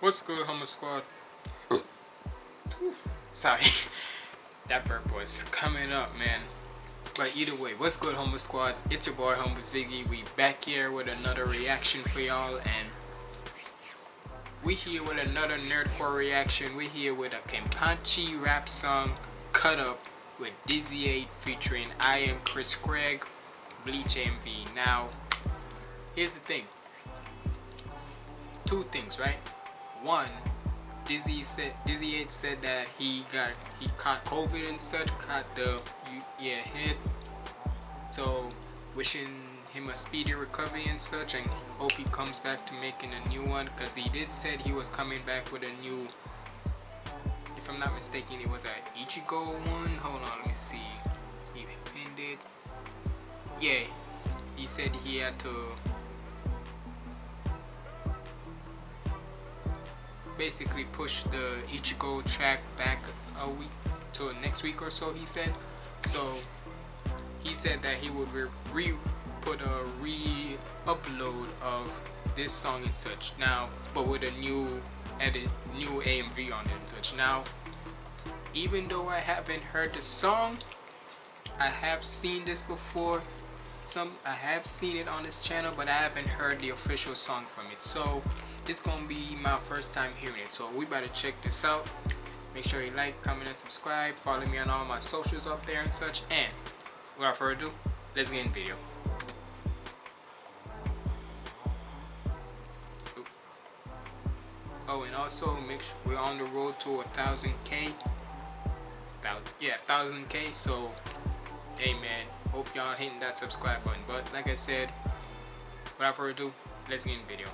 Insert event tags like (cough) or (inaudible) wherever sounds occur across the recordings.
What's good, Humble Squad? (coughs) Sorry, (laughs) that burp was coming up, man. But either way, what's good, Humble Squad? It's your boy, Humble Ziggy. We back here with another reaction for y'all, and we here with another nerdcore reaction. We here with a Kenpachi rap song, Cut Up, with Dizzy 8 featuring I Am Chris Craig, Bleach MV. Now, here's the thing. Two things, right? One, Dizzy said Dizzy 8 said that he got he caught COVID and such, caught the yeah hit. So wishing him a speedy recovery and such, and hope he comes back to making a new one, cause he did said he was coming back with a new. If I'm not mistaken, it was a Ichigo one. Hold on, let me see. He pinned it. Yeah, he said he had to basically push the Ichigo track back a week to next week or so he said. So he said that he would re, re put a re-upload of this song and such now but with a new edit new AMV on it and such now even though I haven't heard the song I have seen this before some I have seen it on this channel but I haven't heard the official song from it. So it's gonna be my first time hearing it. So we better check this out. Make sure you like comment and subscribe. Follow me on all my socials up there and such. And without further ado let's get in video. Oh and also make sure we're on the road to a thousand k. Yeah thousand k so hey man. Hope y'all hitting that subscribe button. But like i said without further ado let's get in the video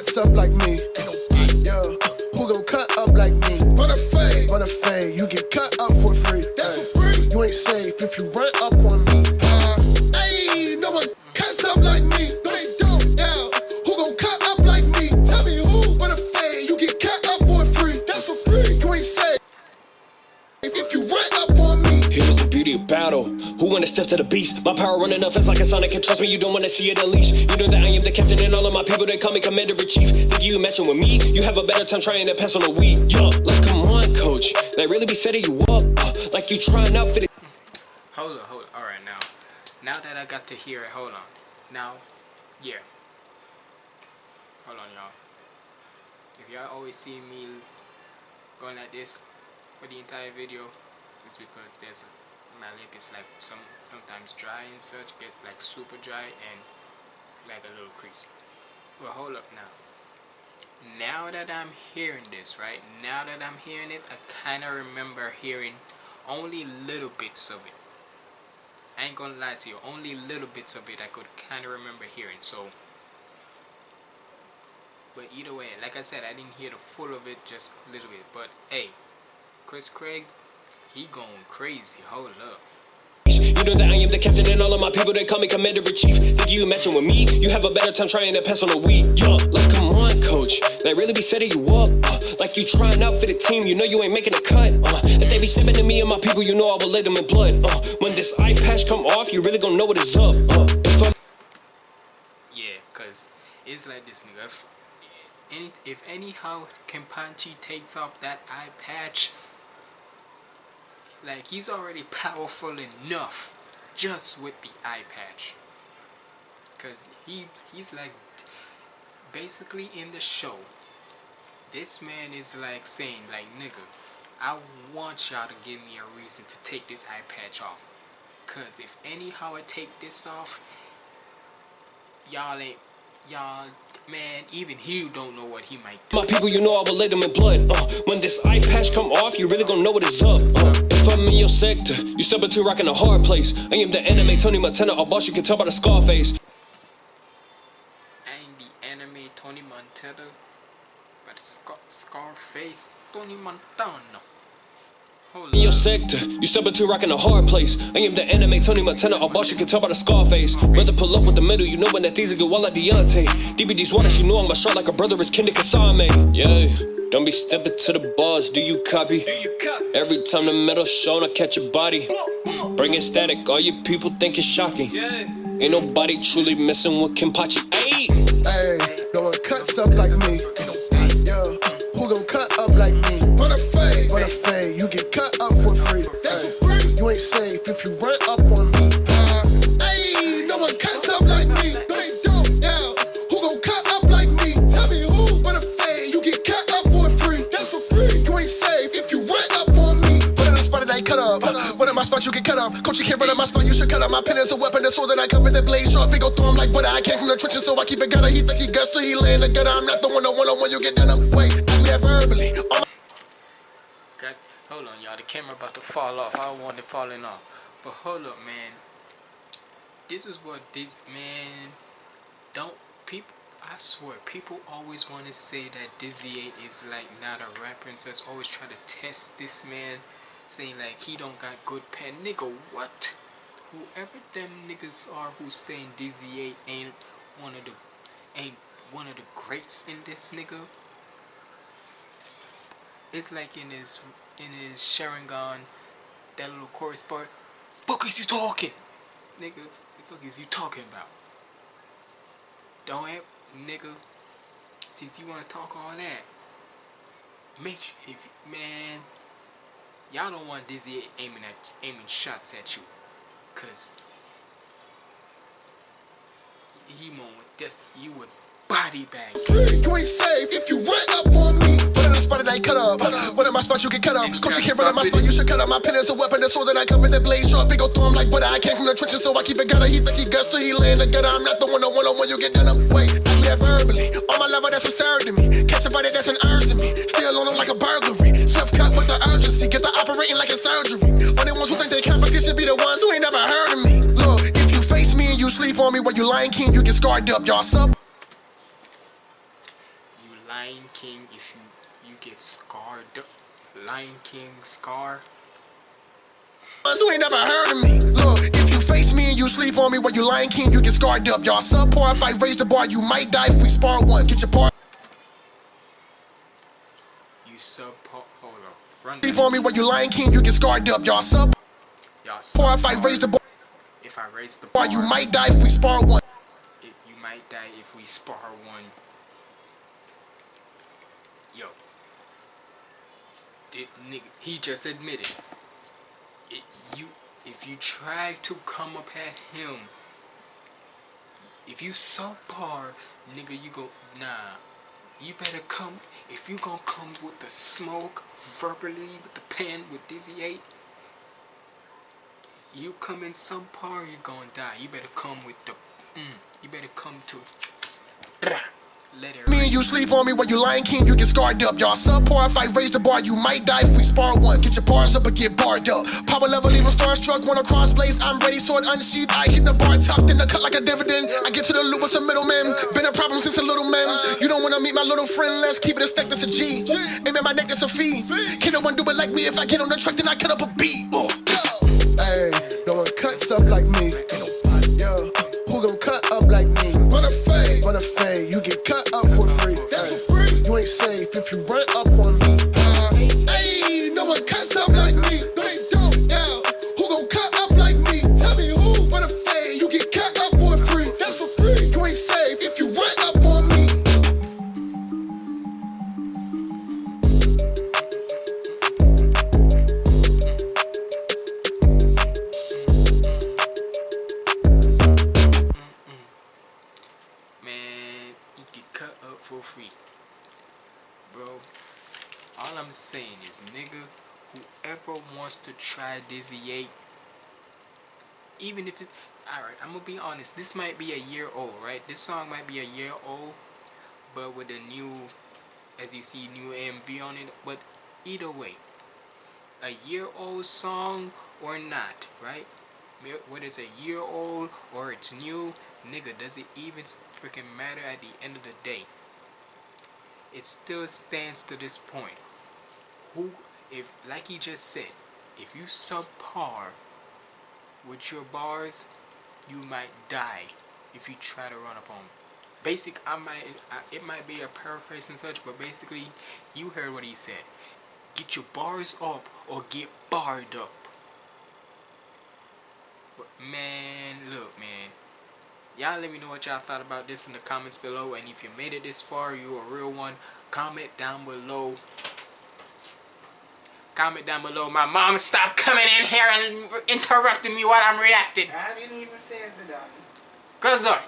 cuts up like me. Yeah, who gon' cut up like me? Run a fade, run a fade. You get To the beast? My power running up, it's like a sonic, and trust me, you don't wanna see it unleashed. You know that I am the captain, and all of my people, they call me commander-in-chief. Think you matching with me? You have a better time trying to pass on the weed. Yo, like, come on, coach. They really be setting you up, uh, like you trying out for the... Hold on, hold on. Alright, now. Now that I got to hear it, hold on. Now, yeah. Hold on, y'all. If y'all always see me going like this for the entire video, it's because there's a my lip is like some sometimes dry and such get like super dry and like a little crease. Well hold up now. Now that I'm hearing this right now that I'm hearing it I kind of remember hearing only little bits of it. I ain't gonna lie to you only little bits of it I could kind of remember hearing so. But either way like I said I didn't hear the full of it just a little bit but hey Chris Craig he going crazy. Hold up. You know that I am the captain and all of my people, they call me commander-in-chief. Think you matching with me? You have a better time trying to pass on the weed. Yo, like come on, coach. They really be setting you up. Uh, like you trying out for the team, you know you ain't making a cut. Uh, if they be stepping to me and my people, you know I will lay them in blood. Uh, when this eye patch come off, you really gonna know what is up. Uh, if I'm yeah, cause it's like this nigga. If, if anyhow Kenpachi takes off that eye patch, like he's already powerful enough just with the eye patch. Cause he he's like basically in the show. This man is like saying like nigga, I want y'all to give me a reason to take this eye patch off. Cause if anyhow I take this off, y'all ain't y'all man even he don't know what he might do. my people you know i will lay them in blood. Uh, when this eye patch come off you really gonna know what is up. Uh, if i'm in your sector you step into rocking a hard place. I am the anime tony montana a boss you can tell by the scar face i am the anime tony montana but scar scarface tony montana in your sector. You step into rocking a hard place. I am the anime Tony Montana. All boss you can tell by the scar face. Brother pull up with the middle, you know when that things get wild like Deontay. DBD's waters, you know I'm a shot like a brother is Kendrick Kasame. Yeah, don't be stepping to the bars, do you copy? Every time the metal shown, I catch a body. Bringing static, all you people think it's shocking. Ain't nobody truly messing with Kenpachi. Ayy! Ayy, no one cuts up like me. Run up on me. Run in the spot and I cut up. One in my spot, you get cut up. Coach, you can't run in my spot, you should cut up. My pen is a weapon, the sword that I cover the blade sharp. Big go through him like butter. I came from the trenches, so I keep it gutter. He think he guts, so he lay in the gutter. I'm not the one, the one, the one you get done up. Wait, I that verbally. All God, hold on, y'all. The camera about to fall off. I don't want it falling off. But hold up, man. This is what this man. Don't people. I swear, people always want to say that Dizzy 8 is like not a rapper, and so it's always try to test this man, saying like he don't got good pen. Nigga, what? Whoever them niggas are who saying Dizzy 8 ain't one of the ain't one of the greats in this nigga. It's like in his in his Sharingan, that little chorus part. Fuck is you talking, nigga? The fuck is you talking about? Don't have, nigga. Since you wanna talk all that, make sure if man, y'all don't want Dizzy aiming at aiming shots at you, cause he won't with this. You would body bag. You ain't safe if you run up on me. Put in the spot I cut up. One in my spot, you get cut up. Coach, you can't run in my spot, you should cut up. My pen is a weapon, the sword that I cover the blade sharp. Big go through him like butter. I came from the trenches, so I keep it gutter. He think he guts, so he lay in the gutter. I'm not the one, the one, the one you get done up. Wait, that verbally. On my level, that's absurd to me. Catch a body, that's an urge to me. Still on him like a burglary. Swift cut with the urgency. Get the operating like a surgery. Only ones who think they competition be the ones who ain't never heard of me. Look, if you face me and you sleep on me while you lying king, you get scarred up. Y'all sub. You Lion King, if you you get scarred, up. Lion King scar. ones who ain't never heard of me. If you face me and you sleep on me while you lying king, you get scarred up. Y'all subpar, if I raise the bar, you might die if we spar one. Get your part. You sub hold up. Run Sleep on me while you lying king, you get scarred up. Y'all subpar, Y'all if I raise the bar, If I raise the bar, you might die if we spar one. it, you might die if we spar one. Yo. Did nigga he just admitted it you if you try to come up at him if you so subpar nigga you go nah you better come if you gonna come with the smoke verbally with the pen with Dizzy 8 you come in some subpar, you're gonna die. You better come with the, mm, you better come to, Me and you sleep on me while you lying king, you get scarred up. Y'all subpar, if I raise the bar, you might die if we spar one. Get your bars up or get barred up. Power level, even starstruck, wanna cross blaze. I'm ready, sword unsheathed. I keep the bar tucked in the cut like a dividend. I get to the loop with some middlemen. Been a problem since a little man. You don't wanna meet my little friend, let's keep it a stack, that's a G. Aim at my neck, that's a fee. Can no one do it like me? If I get on the track, then I cut up a beat. Hey, no one cuts up like me. For free. Bro, all I'm saying is, nigga, whoever wants to try Dizzy 8, even if it, alright, I'm gonna be honest, this might be a year old, right? This song might be a year old, but with a new, as you see, new MV on it, but either way, a year old song or not, right? Whether it's a year old or it's new, nigga, does it even freaking matter at the end of the day? It still stands to this point. Who, if, like he just said, if you subpar with your bars, you might die if you try to run up on. Basic, I might, it might be a paraphrase and such, but basically, you heard what he said. Get your bars up or get barred up. But man, look, man. Y'all let me know what y'all thought about this in the comments below. And if you made it this far, you a real one, comment down below. Comment down below. My mom stopped coming in here and interrupting me while I'm reacting. I didn't even say it done. Close the door.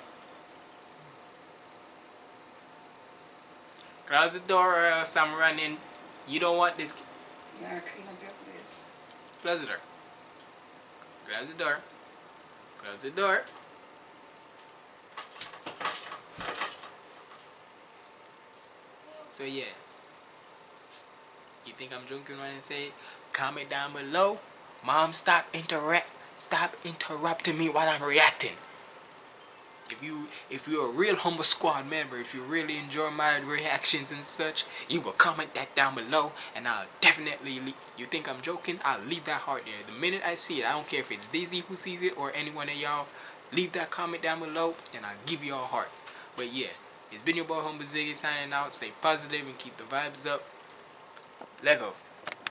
Close the door or else I'm running. You don't want this. You gotta clean up your place. Close the door. Close the door. Close the door. So yeah. You think I'm joking when I say comment down below? Mom stop interrupt stop interrupting me while I'm reacting. If you if you're a real humble squad member, if you really enjoy my reactions and such, you will comment that down below and I'll definitely leave. You think I'm joking? I'll leave that heart there. The minute I see it, I don't care if it's Daisy who sees it or anyone of y'all, leave that comment down below and I'll give you a heart. But yeah, it's been your boy Humble Ziggy signing out. Stay positive and keep the vibes up. Lego.